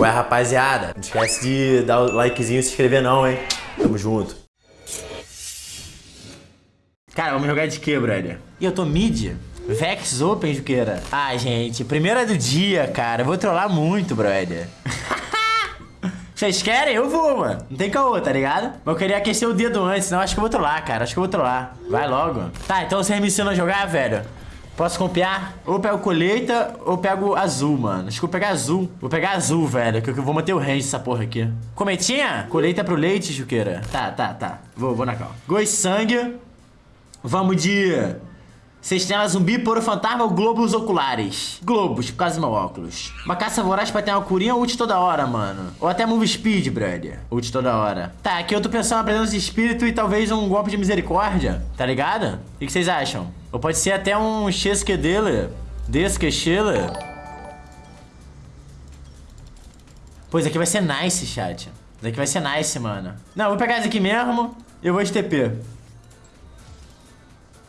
Ué, rapaziada, não esquece de dar o likezinho e se inscrever não, hein? Tamo junto. Cara, vamos jogar de quê, brother? E eu tô mid. Vex Open, Juqueira. Ah, gente, primeira do dia, cara. Eu vou trollar muito, brother. Vocês querem? Eu vou, mano. Não tem caô, tá ligado? Mas eu queria aquecer o dedo antes, senão acho que eu vou trollar, cara. Acho que eu vou trollar. Vai logo. Tá, então vocês me ensinam a jogar, velho? Posso copiar? Ou pego colheita ou pego azul, mano. Acho que vou pegar azul. Vou pegar azul, velho, que eu vou manter o range dessa porra aqui. Cometinha? Colheita pro leite, Juqueira. Tá, tá, tá. Vou, vou na calma. Goi sangue. Vamos de... Sextela zumbi, poro fantasma ou globos oculares? Globos, por causa do meu óculos. Uma caça voraz pra ter uma curinha ult toda hora, mano. Ou até move speed, brother. Ult toda hora. Tá, aqui eu tô pensando na presença de espírito e talvez um golpe de misericórdia. Tá ligado? O que vocês acham? Ou pode ser até um chesque dele. Desquechele. Pois aqui vai ser nice, chat. Isso aqui vai ser nice, mano. Não, vou pegar esse aqui mesmo eu vou de TP.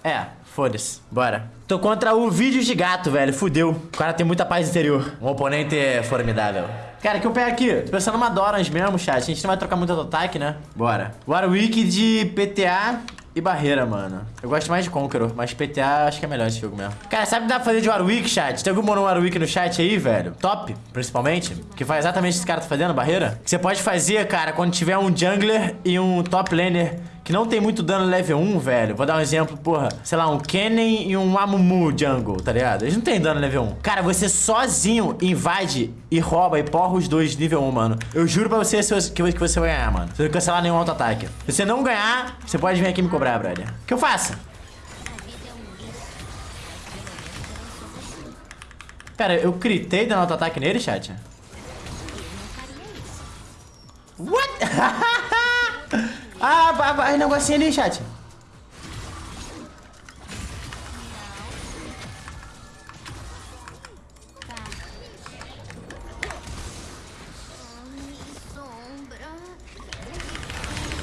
É, foda-se. Bora. Tô contra o vídeo de gato, velho. Fudeu. O cara tem muita paz interior. Um oponente formidável. Cara, o que eu pego aqui? Tô pensando numa Dorans mesmo, chat. A gente não vai trocar muito do ataque, né? Bora. Warwick de PTA e barreira, mano. Eu gosto mais de Conqueror, mas PTA acho que é melhor esse jogo mesmo. Cara, sabe o que dá pra fazer de Warwick, chat? Tem algum mono Warwick no chat aí, velho? Top, principalmente. Que faz exatamente esse cara tá fazendo, barreira. Que você pode fazer, cara, quando tiver um jungler e um top laner que não tem muito dano level 1, velho. Vou dar um exemplo, porra. Sei lá, um Kennen e um Amumu jungle, tá ligado? Eles não tem dano level 1. Cara, você sozinho invade e rouba e porra os dois nível 1, mano. Eu juro pra você que você vai ganhar, mano. Você não cancelar nenhum auto-ataque. Se você não ganhar, você pode vir aqui me cobrar, brother. O que eu faço? Cara, eu critei dando auto-ataque nele, chat? What? ah, vai, negocinho ali, chat.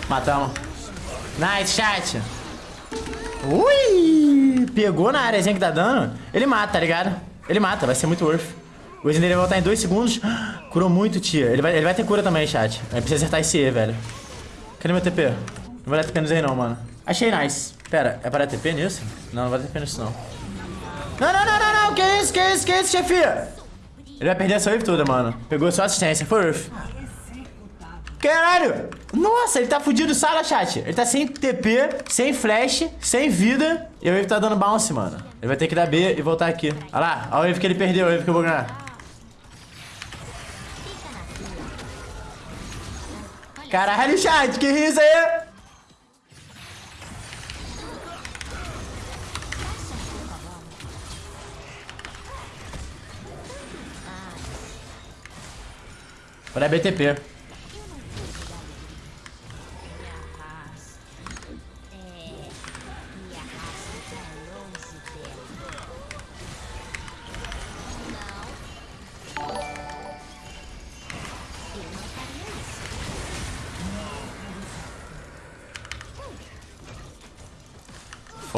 Matamos. Nice, chat. Ui! Pegou na áreazinha que dá dano. Ele mata, tá ligado? Ele mata, vai ser muito worth. O Zen dele vai voltar em dois segundos. Curou muito, tia. Ele vai, ele vai ter cura também, chat. Aí precisa acertar esse E, velho. Cadê meu TP? Não vai dar TP no Zen não, mano. Achei nice. Pera, é para dar TP nisso? Não, não vai dar TP nisso não. Não, não, não, não, não. Que isso, que isso, que isso, chefia? Ele vai perder essa wave toda, mano. Pegou só assistência. Foi worth. Caralho! Nossa, ele tá fudido sala, chat. Ele tá sem TP, sem flash, sem vida. E o Wave tá dando bounce, mano. Ele vai ter que dar B e voltar aqui. Olha lá, olha o Wave que ele perdeu, o Wave que eu vou ganhar. Caralho, chat, que isso aí? Dar BTP.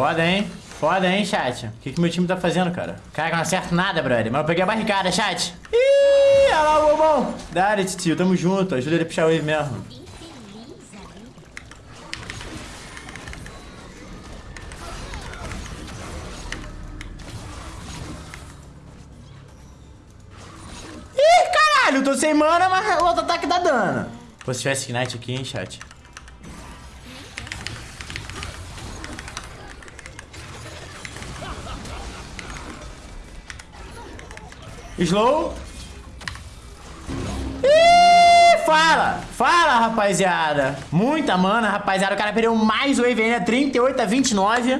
Foda, hein? Foda, hein, chat? O que, que meu time tá fazendo, cara? Cara, não acerto nada, brother. Mas eu peguei a barricada, chat. Ih, olha lá o bobão. Dá, tio. Tamo junto. Ajuda ele a puxar o wave mesmo. Ih, caralho. Tô sem mana, mas o outro ataque dá dano. Pô, se tivesse Ignite aqui, hein, chat. Slow. Ih, fala! Fala, rapaziada! Muita mana, rapaziada. O cara perdeu mais wave ainda, 38 a 29.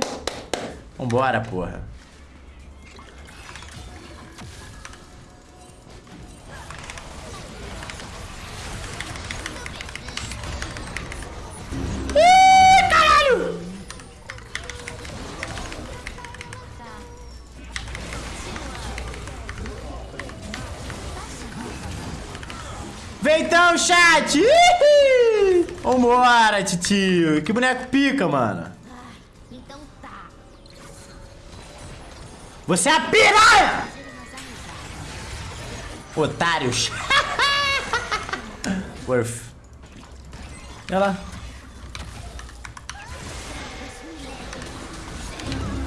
Vambora, porra. Vem então, chat! Vambora, titio! Que boneco pica, mano! Então tá. Você é a piranha! Otários! Worth. Olha lá.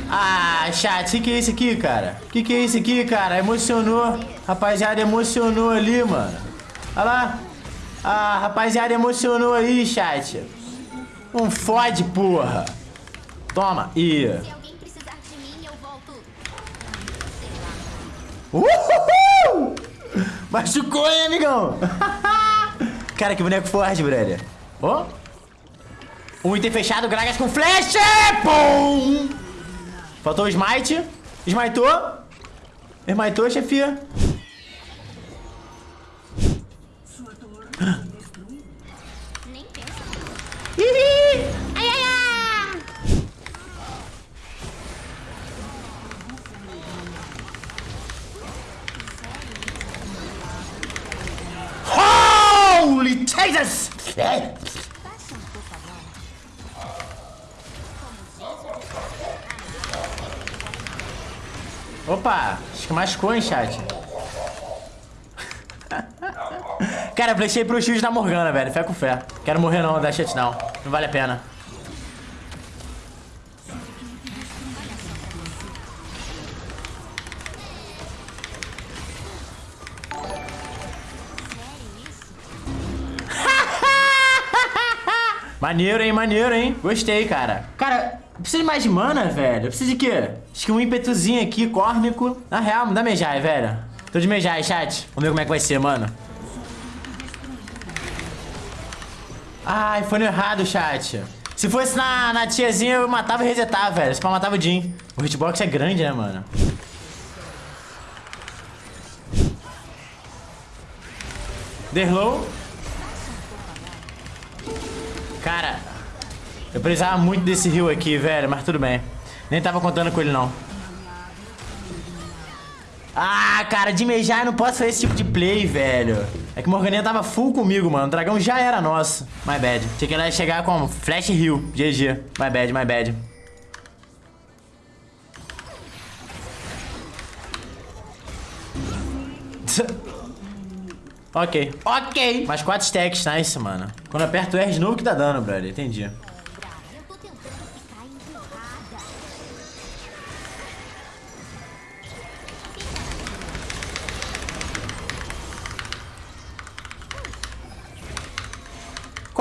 Ah, chat, o que, que é isso aqui, cara? O que, que é isso aqui, cara? Emocionou. Rapaziada, emocionou ali, mano. Olha lá. Ah, rapaziada, emocionou aí, chat. Um fode, porra. Toma. Ih. Se alguém precisar de mim, eu volto. Uhul! Machucou, hein, amigão? Cara, que boneco forte, brother. Ó. Um item fechado, Gragas com flecha! Pum! Faltou o smite. Smitou. Smitou, chefia. Nem pensa. Ai, ai, ai! Holy Jesus! Opa, acho que machucou, hein, chat. Cara, flechei pro shield da Morgana, velho. Fé com fé. Quero morrer não, dá shutdown. Não vale a pena. Maneiro, hein? Maneiro, hein? Gostei, cara. Cara, precisa de mais de mana, velho? Precisa de quê? Acho que um ímpetuzinho aqui, córnico. Na real, me dá Mejai, velho. Tô de Mejai, chat. Vamos ver como é que vai ser, mano. Ai, foi no errado, chat. Se fosse na, na tiazinha, eu matava e resetava, velho. Só matava o Jin. O hitbox é grande, né, mano? Derlow. Cara, eu precisava muito desse heal aqui, velho, mas tudo bem. Nem tava contando com ele, não. Ah, cara, de Mejai eu não posso fazer esse tipo de play, velho. É que o Morganinha tava full comigo, mano. O dragão já era nosso. My bad. Tinha que ela chegar com flash heal. GG. My bad, my bad. ok. Ok. Mais quatro stacks, nice, mano. Quando aperto o R de novo que dá dano, brother. Entendi.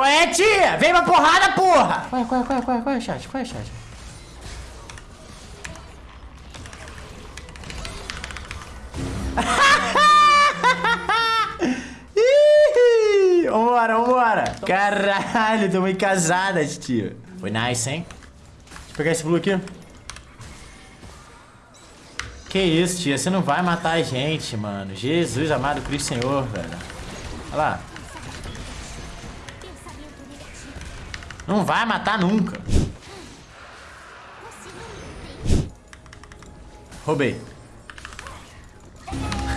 Qual é, tia? Vem pra porrada, porra! Qual é, qual é, qual é, qual é, qual é, chat? Qual é, chat? Vambora, vambora! Caralho, tomei casada, tio. Foi nice, hein? Deixa eu pegar esse blue aqui. Que isso, tia? Você não vai matar a gente, mano. Jesus amado Cristo Senhor, velho. Olha lá. Não vai matar nunca. Roubei.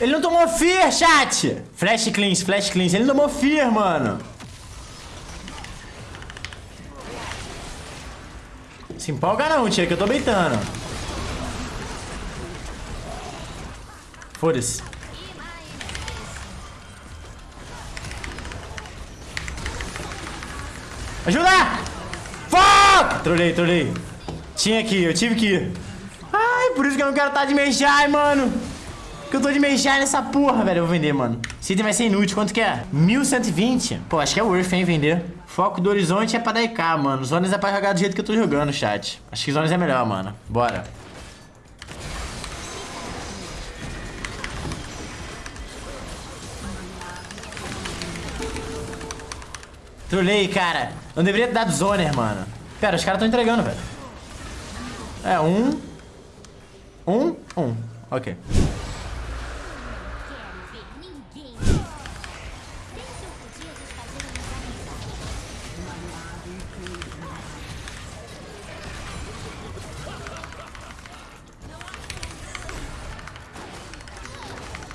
Ele não tomou fear, chat! Flash cleans, flash cleans. Ele não tomou fear, mano. Se empolga não, tia, que eu tô beitando. Foda-se. Ajuda! Fuck! Trolei, trolei. Tinha aqui, eu tive que ir. Ai, por isso que eu não quero estar de Mejai, mano. Que eu tô de Mejai nessa porra, velho. Eu vou vender, mano. Esse item vai ser inútil. Quanto que é? 1120. Pô, acho que é worth, hein, vender. Foco do horizonte é pra dar IK, mano. Zonas é pra jogar do jeito que eu tô jogando, chat. Acho que Zonas é melhor, mano. Bora. Trolei, cara. Não deveria ter dado zoner, mano. Pera, os caras estão entregando, velho. É, um. Um, um. Ok. Eu.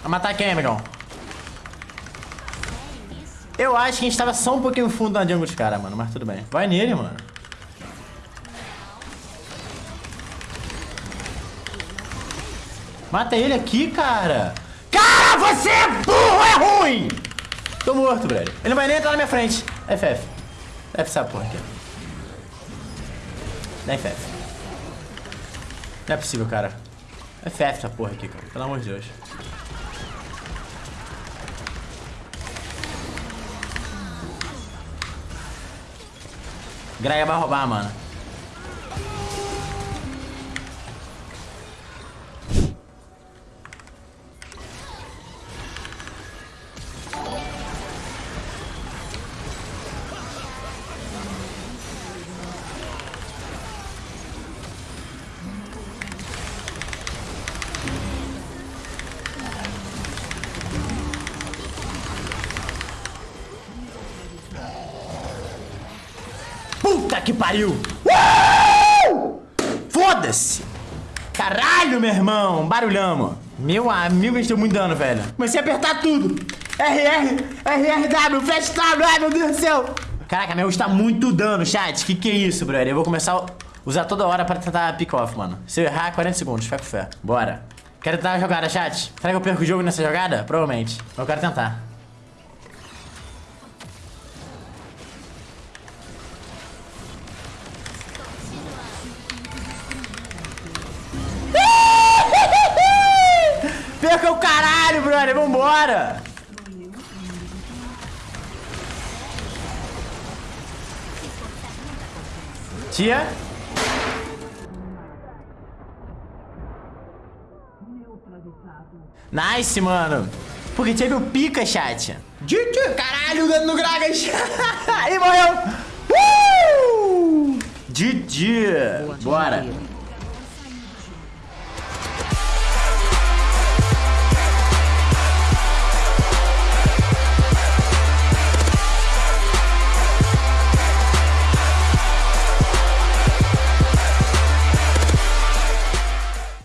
Vai matar quem, amigão? Eu acho que a gente tava só um pouquinho fundo na jungle dos caras, mano. Mas tudo bem. Vai nele, mano. Mata ele aqui, cara. Cara, você é burro, é ruim! Tô morto, velho. Ele não vai nem entrar na minha frente. FF. F essa porra aqui. FF. É não é possível, cara. FF essa porra aqui, cara. Pelo amor de Deus. Graia vai roubar, mano. Puta que pariu! Uh! Foda-se! Caralho, meu irmão! Barulhamos! Meu amigo, a deu muito dano, velho. Comecei a apertar tudo. RR, RRW, flash W, ai meu Deus do céu! Caraca, meu está muito dano, chat. Que que é isso, brother? Eu vou começar a usar toda hora pra tentar pick off, mano. Se eu errar, 40 segundos, fica com fé. Bora. Quero tentar uma jogada, chat. Será que eu perco o jogo nessa jogada? Provavelmente. Eu quero tentar. Perca o caralho, brother. Vambora. Tia? Nice, mano. Porque teve o pica, chat. Caralho, dando no Gragas. e morreu. Uh! GG. Bora.